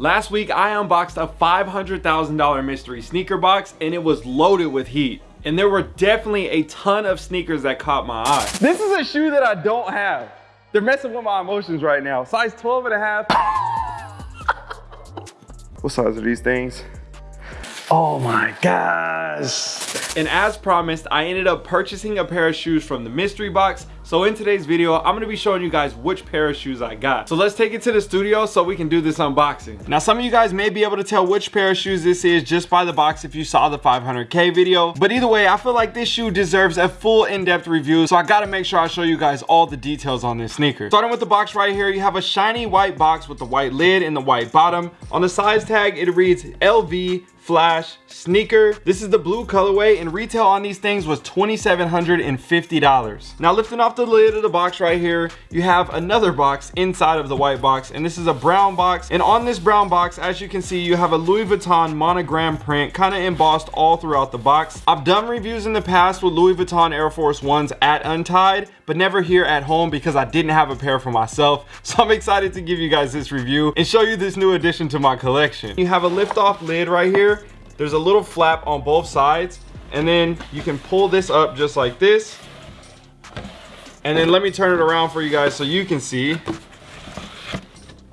Last week, I unboxed a $500,000 mystery sneaker box and it was loaded with heat. And there were definitely a ton of sneakers that caught my eye. This is a shoe that I don't have. They're messing with my emotions right now. Size 12 and a half. what size are these things? Oh my gosh. And as promised, I ended up purchasing a pair of shoes from the mystery box so in today's video, I'm gonna be showing you guys which pair of shoes I got. So let's take it to the studio so we can do this unboxing. Now some of you guys may be able to tell which pair of shoes this is just by the box if you saw the 500K video. But either way, I feel like this shoe deserves a full in-depth review. So I gotta make sure I show you guys all the details on this sneaker. Starting with the box right here, you have a shiny white box with the white lid and the white bottom. On the size tag, it reads LV flash sneaker. This is the blue colorway and retail on these things was $2,750 now lifting off the lid of the box right here you have another box inside of the white box and this is a brown box. And on this brown box as you can see you have a Louis Vuitton monogram print kind of embossed all throughout the box. I've done reviews in the past with Louis Vuitton Air Force Ones at Untied but never here at home because I didn't have a pair for myself. So I'm excited to give you guys this review and show you this new addition to my collection. You have a lift off lid right here. There's a little flap on both sides. And then you can pull this up just like this. And then let me turn it around for you guys so you can see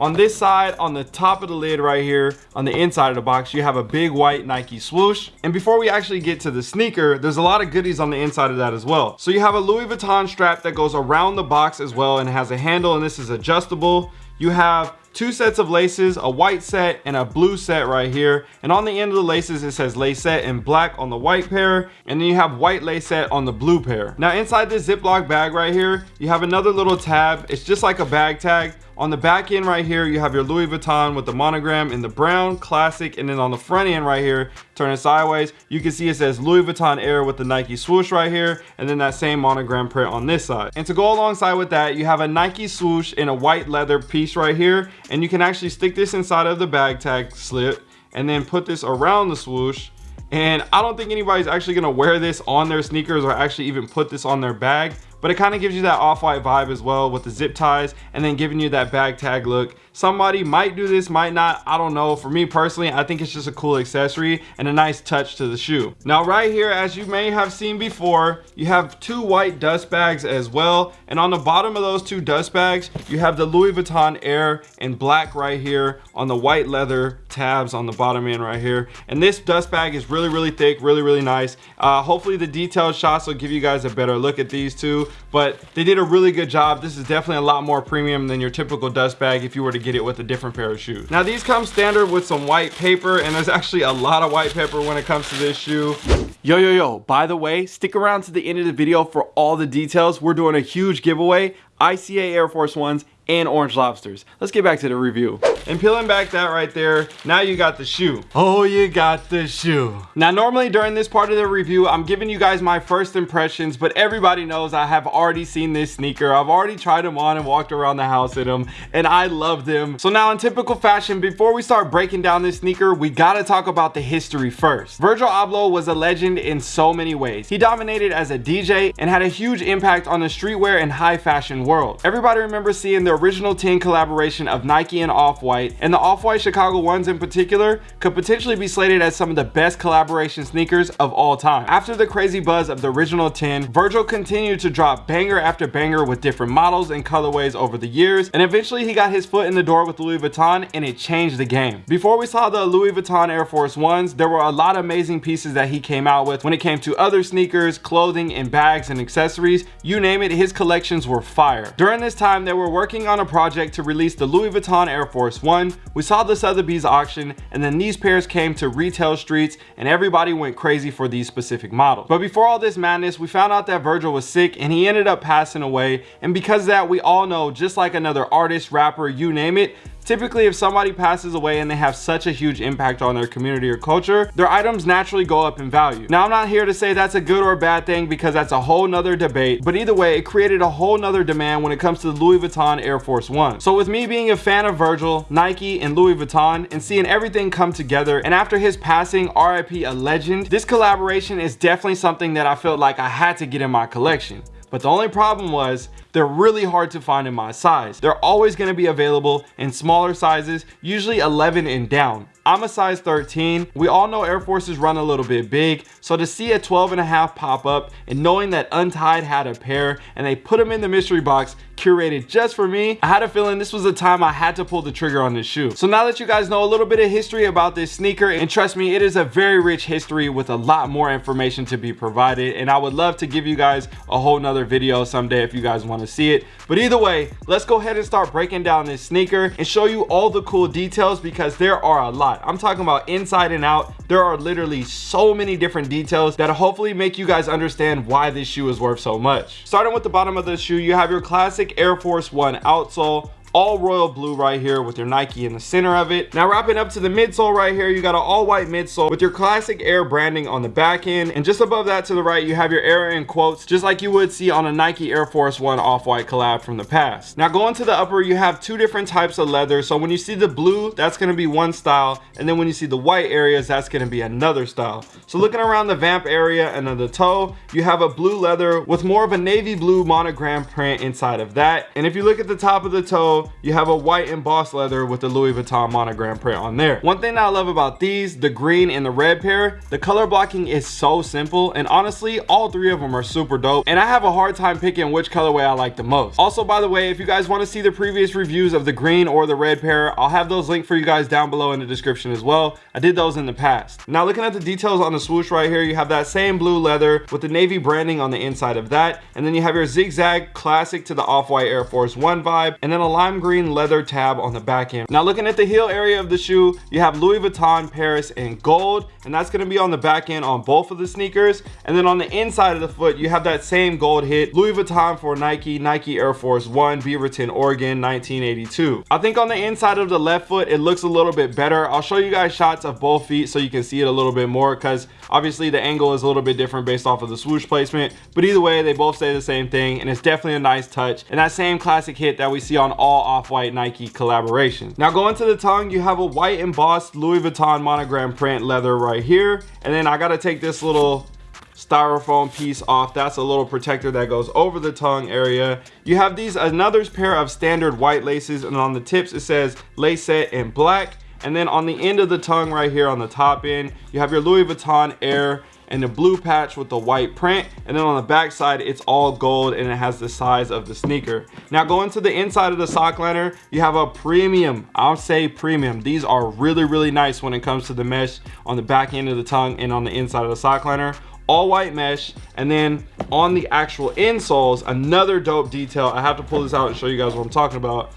on this side on the top of the lid right here on the inside of the box you have a big white nike swoosh. And before we actually get to the sneaker there's a lot of goodies on the inside of that as well. So you have a louis vuitton strap that goes around the box as well and has a handle and this is adjustable. You have two sets of laces a white set and a blue set right here. And on the end of the laces it says lacet in black on the white pair. And then you have white lacet on the blue pair. Now inside this ziploc bag right here you have another little tab. It's just like a bag tag on the back end right here, you have your Louis Vuitton with the monogram in the brown, classic, and then on the front end right here, turn it sideways, you can see it says Louis Vuitton Air with the Nike swoosh right here, and then that same monogram print on this side. And to go alongside with that, you have a Nike swoosh in a white leather piece right here, and you can actually stick this inside of the bag tag slip, and then put this around the swoosh, and I don't think anybody's actually gonna wear this on their sneakers or actually even put this on their bag but it kind of gives you that off-white vibe as well with the zip ties and then giving you that bag tag look. Somebody might do this might not i don't know. For me personally i think it's just a cool accessory and a nice touch to the shoe. Now right here as you may have seen before you have two white dust bags as well. And on the bottom of those two dust bags you have the louis vuitton air in black right here on the white leather tabs on the bottom end right here. And this dust bag is really really thick really really nice. Uh, hopefully the detailed shots will give you guys a better look at these two but they did a really good job. This is definitely a lot more premium than your typical dust bag if you were to get it with a different pair of shoes. Now these come standard with some white paper and there's actually a lot of white paper when it comes to this shoe. Yo yo yo by the way stick around to the end of the video for all the details. We're doing a huge giveaway. ICA Air Force Ones and orange lobsters. Let's get back to the review. And peeling back that right there, now you got the shoe. Oh, you got the shoe. Now, normally during this part of the review, I'm giving you guys my first impressions, but everybody knows I have already seen this sneaker. I've already tried them on and walked around the house in them, and I love them. So now in typical fashion, before we start breaking down this sneaker, we gotta talk about the history first. Virgil Abloh was a legend in so many ways. He dominated as a DJ and had a huge impact on the streetwear and high fashion world. Everybody remembers seeing the original 10 collaboration of Nike and Off-White, and the Off-White Chicago ones in particular could potentially be slated as some of the best collaboration sneakers of all time. After the crazy buzz of the original 10, Virgil continued to drop banger after banger with different models and colorways over the years, and eventually he got his foot in the door with Louis Vuitton and it changed the game. Before we saw the Louis Vuitton Air Force Ones, there were a lot of amazing pieces that he came out with when it came to other sneakers, clothing, and bags and accessories. You name it, his collections were fire. During this time, they were working on a project to release the Louis Vuitton Air Force One. We saw the Sotheby's auction and then these pairs came to retail streets and everybody went crazy for these specific models. But before all this madness, we found out that Virgil was sick and he ended up passing away. And because of that, we all know, just like another artist, rapper, you name it, Typically, if somebody passes away and they have such a huge impact on their community or culture, their items naturally go up in value. Now, I'm not here to say that's a good or bad thing because that's a whole nother debate, but either way, it created a whole nother demand when it comes to the Louis Vuitton Air Force One. So with me being a fan of Virgil, Nike, and Louis Vuitton, and seeing everything come together, and after his passing, RIP a legend, this collaboration is definitely something that I felt like I had to get in my collection. But the only problem was they're really hard to find in my size. They're always gonna be available in smaller sizes, usually 11 and down. I'm a size 13. We all know Air Forces run a little bit big. So to see a 12 and a half pop up and knowing that Untied had a pair and they put them in the mystery box curated just for me, I had a feeling this was the time I had to pull the trigger on this shoe. So now that you guys know a little bit of history about this sneaker, and trust me, it is a very rich history with a lot more information to be provided. And I would love to give you guys a whole nother video someday if you guys want to see it. But either way, let's go ahead and start breaking down this sneaker and show you all the cool details because there are a lot. I'm talking about inside and out. There are literally so many different details that hopefully make you guys understand why this shoe is worth so much. Starting with the bottom of the shoe, you have your classic Air Force One outsole all royal blue right here with your Nike in the center of it. Now wrapping up to the midsole right here, you got an all white midsole with your classic Air branding on the back end. And just above that to the right, you have your Air in quotes, just like you would see on a Nike Air Force One off-white collab from the past. Now going to the upper, you have two different types of leather. So when you see the blue, that's gonna be one style. And then when you see the white areas, that's gonna be another style. So looking around the vamp area and then the toe, you have a blue leather with more of a navy blue monogram print inside of that. And if you look at the top of the toe, you have a white embossed leather with the Louis Vuitton monogram print on there. One thing that I love about these, the green and the red pair, the color blocking is so simple. And honestly, all three of them are super dope. And I have a hard time picking which colorway I like the most. Also, by the way, if you guys want to see the previous reviews of the green or the red pair, I'll have those linked for you guys down below in the description as well. I did those in the past. Now looking at the details on the swoosh right here, you have that same blue leather with the navy branding on the inside of that. And then you have your zigzag classic to the off-white Air Force One vibe. And then a lime green leather tab on the back end. Now looking at the heel area of the shoe, you have Louis Vuitton Paris in gold, and that's gonna be on the back end on both of the sneakers. And then on the inside of the foot, you have that same gold hit, Louis Vuitton for Nike, Nike Air Force One, Beaverton, Oregon, 1982. I think on the inside of the left foot, it looks a little bit better. I'll show you guys shots of both feet so you can see it a little bit more because obviously the angle is a little bit different based off of the swoosh placement. But either way, they both say the same thing and it's definitely a nice touch. And that same classic hit that we see on all off-white Nike collaborations. Now going to the tongue, you have a white embossed Louis Vuitton monogram print leather right here. And then I gotta take this little styrofoam piece off that's a little protector that goes over the tongue area you have these another pair of standard white laces and on the tips it says lace set in black and then on the end of the tongue right here on the top end you have your louis vuitton air and the blue patch with the white print and then on the back side it's all gold and it has the size of the sneaker. Now going to the inside of the sock liner you have a premium i'll say premium. These are really really nice when it comes to the mesh on the back end of the tongue and on the inside of the sock liner all white mesh and then on the actual insoles another dope detail. I have to pull this out and show you guys what i'm talking about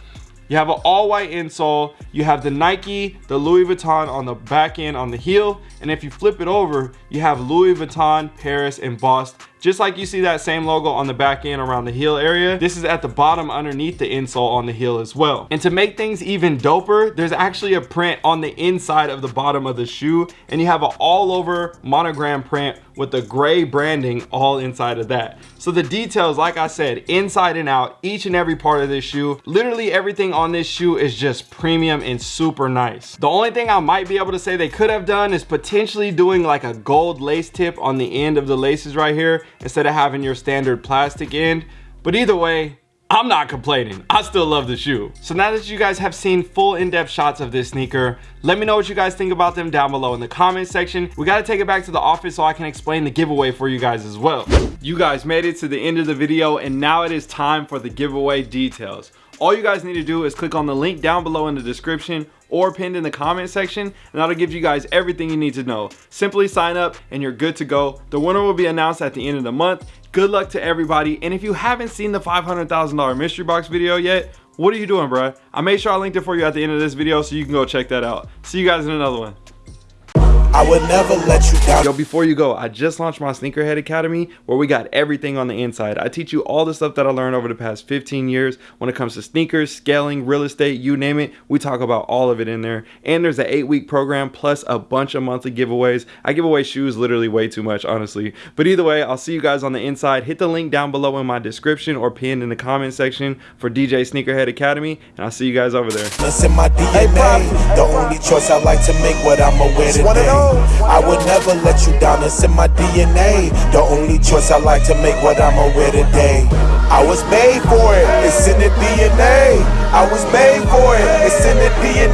you have an all white insole. You have the nike the louis vuitton on the back end on the heel. And if you flip it over you have louis vuitton paris embossed just like you see that same logo on the back end around the heel area this is at the bottom underneath the insole on the heel as well. And to make things even doper there's actually a print on the inside of the bottom of the shoe and you have an all over monogram print with the gray branding all inside of that. So the details like i said inside and out each and every part of this shoe literally everything on this shoe is just premium and super nice. The only thing i might be able to say they could have done is potentially doing like a gold lace tip on the end of the laces right here instead of having your standard plastic end. But either way, I'm not complaining. I still love the shoe. So now that you guys have seen full in-depth shots of this sneaker, let me know what you guys think about them down below in the comment section. We got to take it back to the office so I can explain the giveaway for you guys as well. You guys made it to the end of the video and now it is time for the giveaway details. All you guys need to do is click on the link down below in the description or pinned in the comment section and that'll give you guys everything you need to know. Simply sign up and you're good to go. The winner will be announced at the end of the month. Good luck to everybody. And if you haven't seen the $500,000 mystery box video yet, what are you doing, bruh? I made sure I linked it for you at the end of this video so you can go check that out. See you guys in another one. I would never let you down. Yo, before you go, I just launched my Sneakerhead Academy where we got everything on the inside. I teach you all the stuff that I learned over the past 15 years when it comes to sneakers, scaling, real estate, you name it. We talk about all of it in there. And there's an eight week program plus a bunch of monthly giveaways. I give away shoes literally way too much, honestly. But either way, I'll see you guys on the inside. Hit the link down below in my description or pinned in the comment section for DJ Sneakerhead Academy. And I'll see you guys over there. Listen, my DNA, the only choice I like to make what I'm a I would never let you down, it's in my DNA. The only choice I like to make what I'ma wear today. I was made for it, it's in the DNA. I was made for it, it's in the DNA.